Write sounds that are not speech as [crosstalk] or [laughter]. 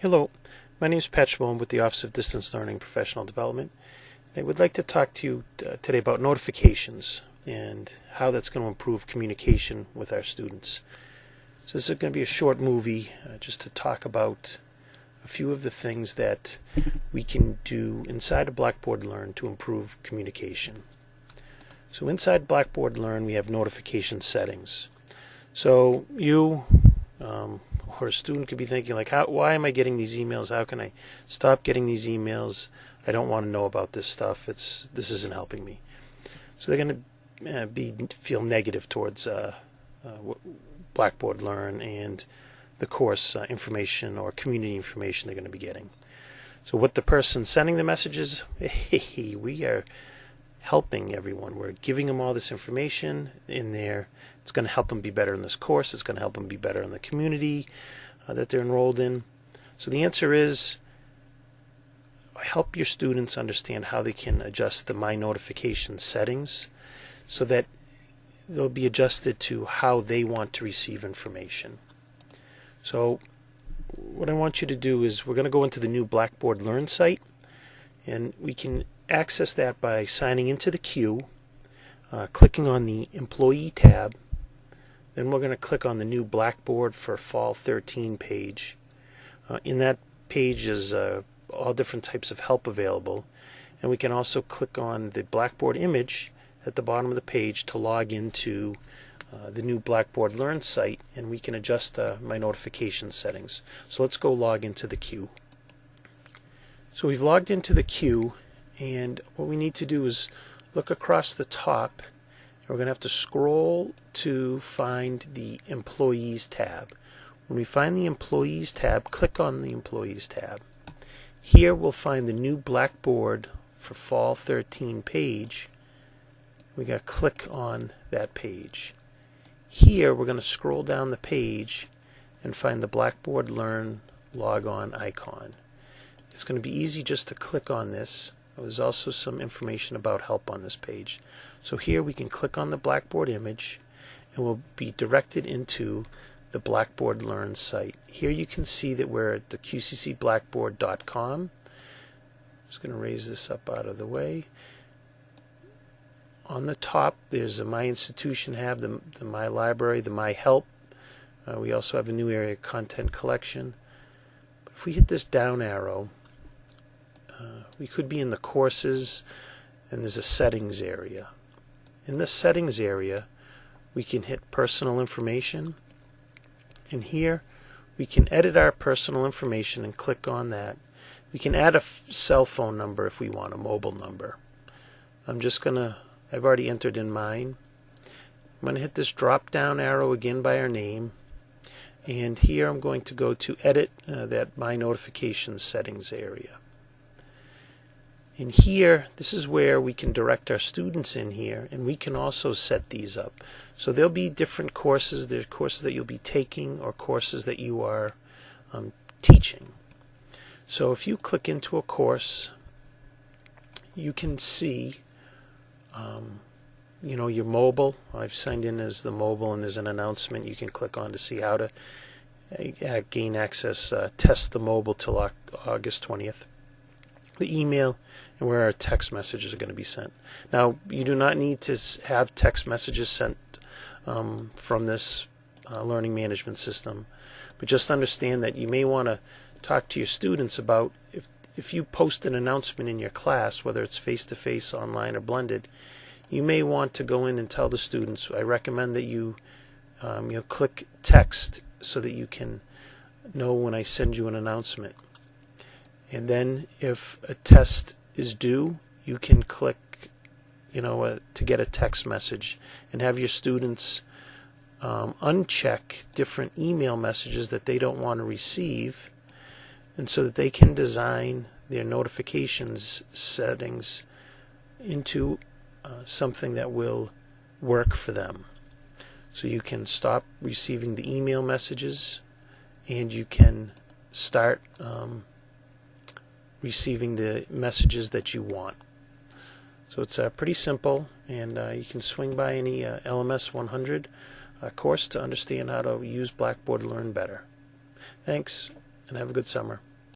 Hello, my name is Pat Schmoen with the Office of Distance Learning Professional Development. I would like to talk to you uh, today about notifications and how that's going to improve communication with our students. So this is going to be a short movie uh, just to talk about a few of the things that we can do inside of Blackboard Learn to improve communication. So inside Blackboard Learn we have notification settings. So you um, or a student could be thinking like, how, why am I getting these emails? How can I stop getting these emails? I don't want to know about this stuff. It's this isn't helping me. So they're going to uh, be feel negative towards uh, uh, Blackboard Learn and the course uh, information or community information they're going to be getting. So what the person sending the messages, [laughs] hey, we are helping everyone. We're giving them all this information in there. It's going to help them be better in this course. It's going to help them be better in the community uh, that they're enrolled in. So the answer is help your students understand how they can adjust the My Notification settings so that they'll be adjusted to how they want to receive information. So what I want you to do is we're going to go into the new Blackboard Learn site and we can access that by signing into the queue, uh, clicking on the Employee tab. Then we're going to click on the new Blackboard for Fall 13 page. Uh, in that page is uh, all different types of help available. And we can also click on the Blackboard image at the bottom of the page to log into uh, the new Blackboard Learn site and we can adjust uh, my notification settings. So let's go log into the queue. So we've logged into the queue and what we need to do is look across the top and we're going to have to scroll to find the employees tab. When we find the employees tab click on the employees tab. Here we'll find the new blackboard for fall 13 page. We got to click on that page. Here we're going to scroll down the page and find the blackboard learn log on icon. It's going to be easy just to click on this there's also some information about help on this page. So here we can click on the Blackboard image and we'll be directed into the Blackboard Learn site. Here you can see that we're at the qccblackboard.com. I'm just going to raise this up out of the way. On the top there's a My Institution have the, the My Library, the My Help. Uh, we also have a new area, Content Collection. But if we hit this down arrow, we could be in the courses and there's a settings area. In the settings area we can hit personal information and here we can edit our personal information and click on that. We can add a cell phone number if we want, a mobile number. I'm just going to, I've already entered in mine. I'm to hit this drop down arrow again by our name and here I'm going to go to edit uh, that my notifications settings area. And here, this is where we can direct our students in here, and we can also set these up. So there'll be different courses. There's courses that you'll be taking or courses that you are um, teaching. So if you click into a course, you can see, um, you know, your mobile. I've signed in as the mobile, and there's an announcement you can click on to see how to uh, gain access. Uh, test the mobile till August 20th the email, and where our text messages are going to be sent. Now, you do not need to have text messages sent um, from this uh, learning management system, but just understand that you may want to talk to your students about if if you post an announcement in your class, whether it's face to face, online, or blended, you may want to go in and tell the students. I recommend that you um, you know click text so that you can know when I send you an announcement. And then if a test is due, you can click, you know, uh, to get a text message and have your students um, uncheck different email messages that they don't want to receive and so that they can design their notifications settings into uh, something that will work for them. So you can stop receiving the email messages and you can start um, receiving the messages that you want. So it's uh, pretty simple, and uh, you can swing by any uh, LMS 100 uh, course to understand how to use Blackboard Learn better. Thanks. and have a good summer.